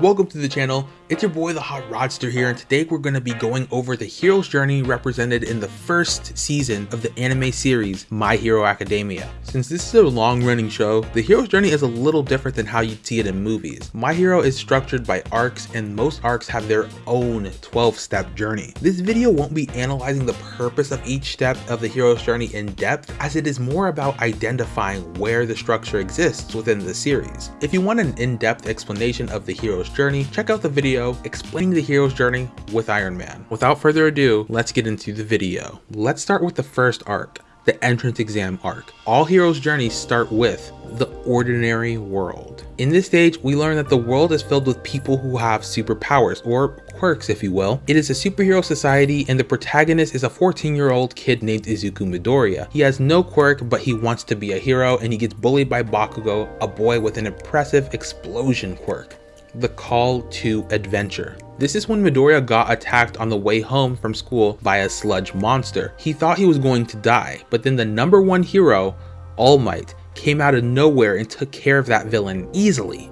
Welcome to the channel. It's your boy the Hot Rodster here and today we're going to be going over the hero's journey represented in the first season of the anime series My Hero Academia. Since this is a long running show, the hero's journey is a little different than how you'd see it in movies. My Hero is structured by arcs and most arcs have their own 12 step journey. This video won't be analyzing the purpose of each step of the hero's journey in depth as it is more about identifying where the structure exists within the series. If you want an in-depth explanation of the hero's journey, check out the video explaining the hero's journey with Iron Man. Without further ado, let's get into the video. Let's start with the first arc, the entrance exam arc. All heroes' journeys start with the ordinary world. In this stage, we learn that the world is filled with people who have superpowers, or quirks if you will. It is a superhero society and the protagonist is a 14 year old kid named Izuku Midoriya. He has no quirk but he wants to be a hero and he gets bullied by Bakugo, a boy with an impressive explosion quirk the call to adventure. This is when Midoriya got attacked on the way home from school by a sludge monster. He thought he was going to die, but then the number one hero, All Might, came out of nowhere and took care of that villain easily.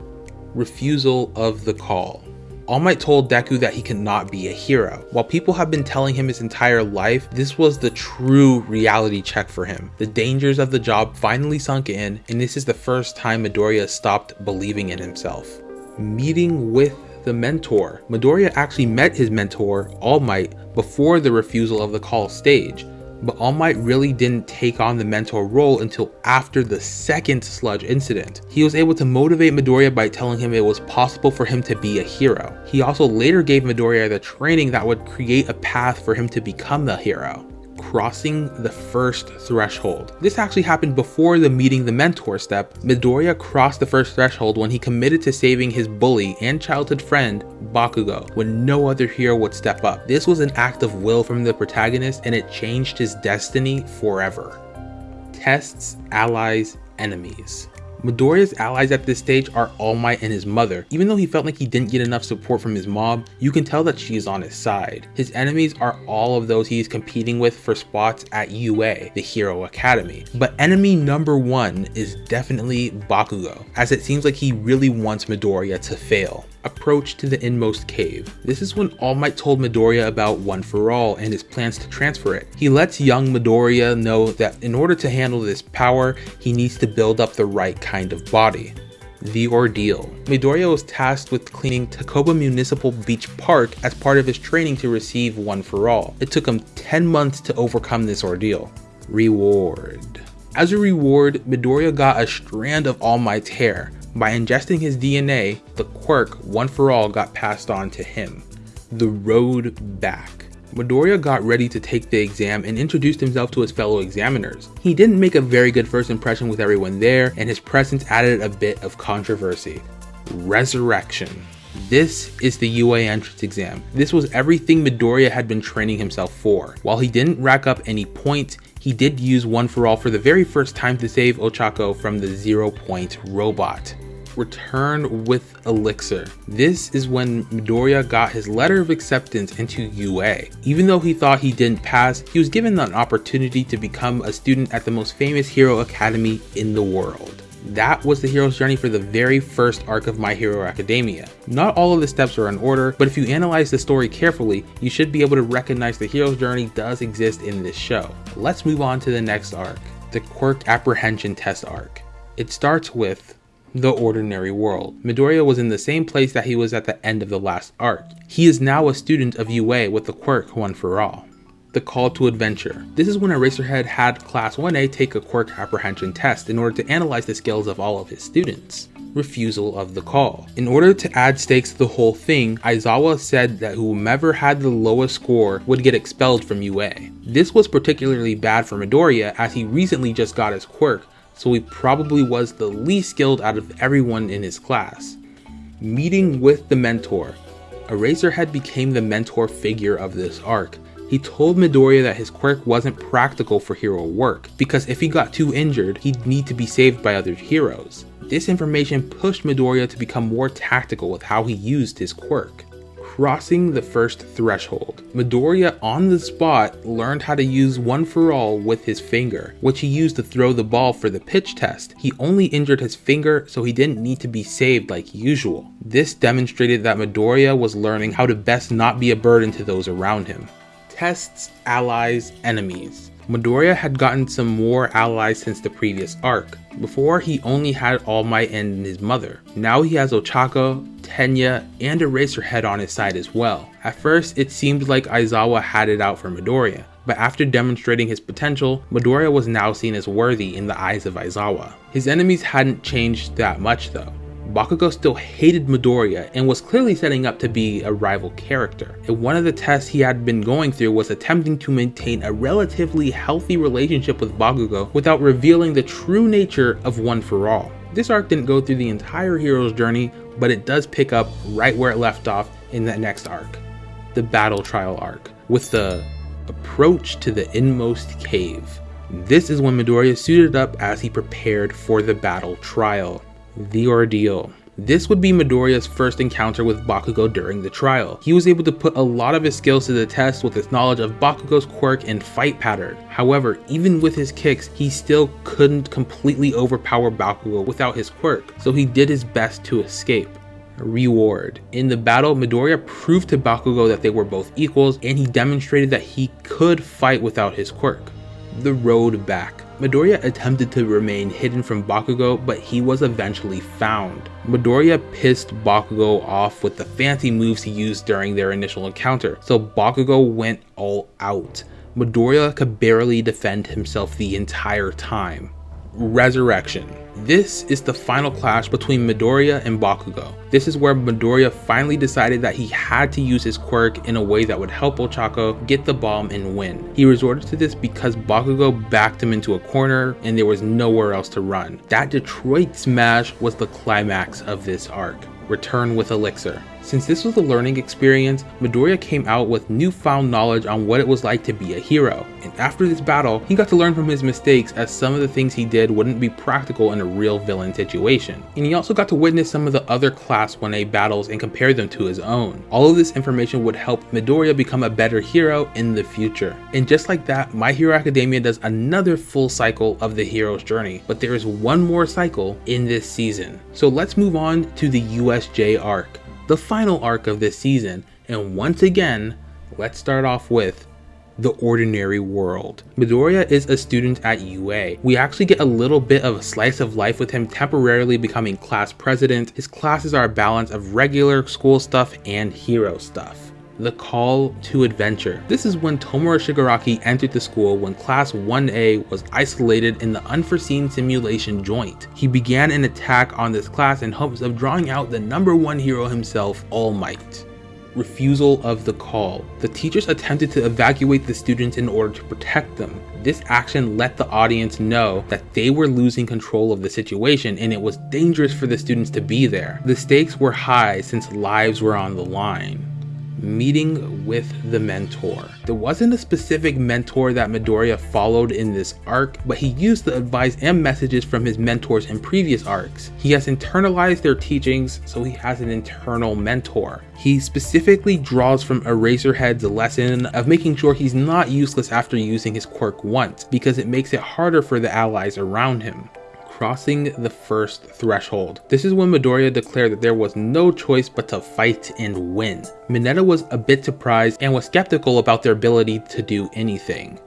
Refusal of the call. All Might told Deku that he cannot be a hero. While people have been telling him his entire life, this was the true reality check for him. The dangers of the job finally sunk in, and this is the first time Midoriya stopped believing in himself meeting with the mentor. Midoriya actually met his mentor, All Might, before the refusal of the call stage, but All Might really didn't take on the mentor role until after the second sludge incident. He was able to motivate Midoriya by telling him it was possible for him to be a hero. He also later gave Midoriya the training that would create a path for him to become the hero crossing the first threshold. This actually happened before the meeting the mentor step. Midoriya crossed the first threshold when he committed to saving his bully and childhood friend, Bakugo, when no other hero would step up. This was an act of will from the protagonist and it changed his destiny forever. Tests, allies, enemies. Midoriya's allies at this stage are All Might and his mother. Even though he felt like he didn't get enough support from his mob, you can tell that she is on his side. His enemies are all of those he is competing with for spots at UA, the Hero Academy. But enemy number one is definitely Bakugo, as it seems like he really wants Midoriya to fail approach to the inmost cave. This is when All Might told Midoriya about One For All and his plans to transfer it. He lets young Midoriya know that in order to handle this power, he needs to build up the right kind of body. The Ordeal. Midoriya was tasked with cleaning Dagobah Municipal Beach Park as part of his training to receive One For All. It took him 10 months to overcome this ordeal. Reward. As a reward, Midoriya got a strand of All Might's hair. By ingesting his DNA, the quirk One For All got passed on to him. The road back. Midoriya got ready to take the exam and introduced himself to his fellow examiners. He didn't make a very good first impression with everyone there, and his presence added a bit of controversy. Resurrection. This is the UA entrance exam. This was everything Midoriya had been training himself for. While he didn't rack up any points, he did use One For All for the very first time to save Ochako from the zero point robot return with Elixir. This is when Midoriya got his letter of acceptance into UA. Even though he thought he didn't pass, he was given an opportunity to become a student at the most famous hero academy in the world. That was the hero's journey for the very first arc of My Hero Academia. Not all of the steps are in order, but if you analyze the story carefully, you should be able to recognize the hero's journey does exist in this show. Let's move on to the next arc, the Quirk Apprehension Test arc. It starts with the ordinary world. Midoriya was in the same place that he was at the end of the last arc. He is now a student of UA with the quirk One For All. The Call to Adventure. This is when Eraserhead had Class 1A take a quirk apprehension test in order to analyze the skills of all of his students refusal of the call. In order to add stakes to the whole thing, Aizawa said that whomever had the lowest score would get expelled from UA. This was particularly bad for Midoriya as he recently just got his quirk, so he probably was the least skilled out of everyone in his class. Meeting with the mentor. Eraserhead became the mentor figure of this arc. He told Midoriya that his quirk wasn't practical for hero work, because if he got too injured, he'd need to be saved by other heroes. This information pushed Midoriya to become more tactical with how he used his quirk. Crossing the first threshold. Midoriya on the spot learned how to use one for all with his finger, which he used to throw the ball for the pitch test. He only injured his finger so he didn't need to be saved like usual. This demonstrated that Midoriya was learning how to best not be a burden to those around him. Tests, allies, enemies. Midoriya had gotten some more allies since the previous arc. Before, he only had All Might and his mother. Now he has Ochako, Tenya, and Eraserhead on his side as well. At first, it seemed like Aizawa had it out for Midoriya, but after demonstrating his potential, Midoriya was now seen as worthy in the eyes of Aizawa. His enemies hadn't changed that much though. Bakugo still hated Midoriya and was clearly setting up to be a rival character. And one of the tests he had been going through was attempting to maintain a relatively healthy relationship with Bakugo without revealing the true nature of One For All. This arc didn't go through the entire hero's journey, but it does pick up right where it left off in that next arc, the Battle Trial arc, with the approach to the inmost cave. This is when Midoriya suited up as he prepared for the battle trial. The Ordeal. This would be Midoriya's first encounter with Bakugo during the trial. He was able to put a lot of his skills to the test with his knowledge of Bakugo's quirk and fight pattern. However, even with his kicks, he still couldn't completely overpower Bakugo without his quirk, so he did his best to escape. Reward. In the battle, Midoriya proved to Bakugo that they were both equals and he demonstrated that he could fight without his quirk. The road back. Midoriya attempted to remain hidden from Bakugo, but he was eventually found. Midoriya pissed Bakugo off with the fancy moves he used during their initial encounter, so Bakugo went all out. Midoriya could barely defend himself the entire time. Resurrection. This is the final clash between Midoriya and Bakugo. This is where Midoriya finally decided that he had to use his quirk in a way that would help Ochako get the bomb and win. He resorted to this because Bakugo backed him into a corner and there was nowhere else to run. That Detroit smash was the climax of this arc. Return with Elixir. Since this was a learning experience, Midoriya came out with newfound knowledge on what it was like to be a hero, and after this battle, he got to learn from his mistakes as some of the things he did wouldn't be practical in a real villain situation. And he also got to witness some of the other Class 1A battles and compare them to his own. All of this information would help Midoriya become a better hero in the future. And just like that, My Hero Academia does another full cycle of the hero's journey, but there is one more cycle in this season. So let's move on to the USJ arc the final arc of this season, and once again, let's start off with the ordinary world. Midoriya is a student at UA. We actually get a little bit of a slice of life with him temporarily becoming class president. His classes are a balance of regular school stuff and hero stuff. The Call to Adventure. This is when Tomura Shigaraki entered the school when Class 1A was isolated in the unforeseen simulation joint. He began an attack on this class in hopes of drawing out the number one hero himself, All Might refusal of the call. The teachers attempted to evacuate the students in order to protect them. This action let the audience know that they were losing control of the situation and it was dangerous for the students to be there. The stakes were high since lives were on the line meeting with the mentor. There wasn't a specific mentor that Midoriya followed in this arc, but he used the advice and messages from his mentors in previous arcs. He has internalized their teachings, so he has an internal mentor. He specifically draws from Eraserhead's lesson of making sure he's not useless after using his quirk once, because it makes it harder for the allies around him crossing the first threshold. This is when Midoriya declared that there was no choice but to fight and win. Mineta was a bit surprised and was skeptical about their ability to do anything.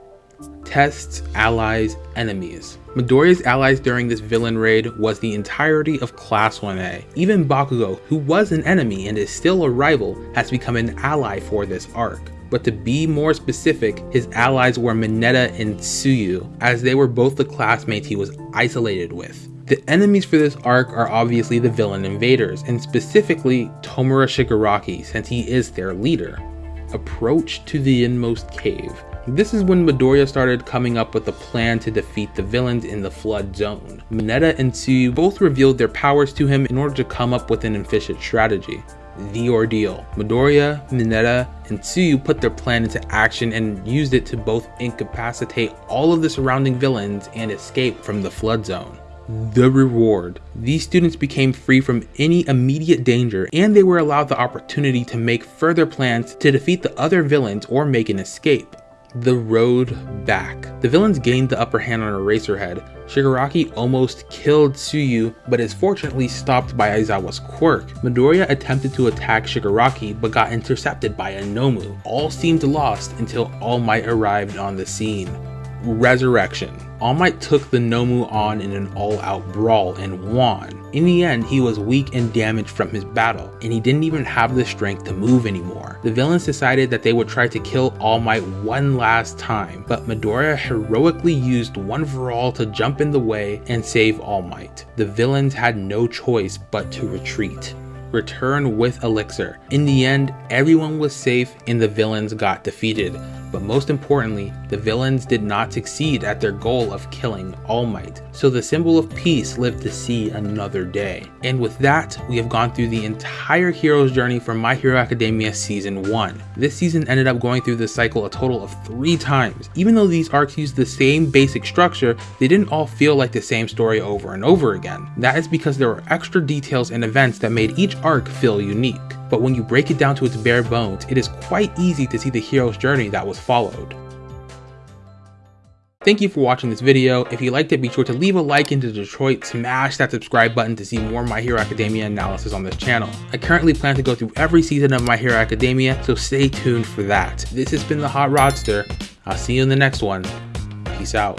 Tests, allies, enemies. Midoriya's allies during this villain raid was the entirety of Class 1A. Even Bakugo, who was an enemy and is still a rival, has become an ally for this arc but to be more specific, his allies were Mineta and Tsuyu, as they were both the classmates he was isolated with. The enemies for this arc are obviously the villain invaders, and specifically Tomura Shigaraki, since he is their leader. Approach to the Inmost Cave. This is when Midoriya started coming up with a plan to defeat the villains in the Flood Zone. Mineta and Tsuyu both revealed their powers to him in order to come up with an efficient strategy the ordeal. Midoriya, Mineta, and Tsuyu put their plan into action and used it to both incapacitate all of the surrounding villains and escape from the flood zone. the reward. These students became free from any immediate danger and they were allowed the opportunity to make further plans to defeat the other villains or make an escape. The Road Back. The villains gained the upper hand on Eraserhead. Shigaraki almost killed Tsuyu, but is fortunately stopped by Aizawa's quirk. Midoriya attempted to attack Shigaraki, but got intercepted by a Nomu. All seemed lost until All Might arrived on the scene. Resurrection. All Might took the Nomu on in an all-out brawl and won. In the end, he was weak and damaged from his battle, and he didn't even have the strength to move anymore. The villains decided that they would try to kill All Might one last time, but Midoriya heroically used One for All to jump in the way and save All Might. The villains had no choice but to retreat return with Elixir. In the end, everyone was safe and the villains got defeated. But most importantly, the villains did not succeed at their goal of killing All Might, so the symbol of peace lived to see another day. And with that, we have gone through the entire hero's journey from My Hero Academia Season 1. This season ended up going through this cycle a total of three times. Even though these arcs used the same basic structure, they didn't all feel like the same story over and over again. That is because there were extra details and events that made each arc feel unique but when you break it down to its bare bones, it is quite easy to see the hero's journey that was followed. Thank you for watching this video. If you liked it, be sure to leave a like into Detroit, smash that subscribe button to see more My Hero Academia analysis on this channel. I currently plan to go through every season of My Hero Academia, so stay tuned for that. This has been the Hot Rodster. I'll see you in the next one. Peace out.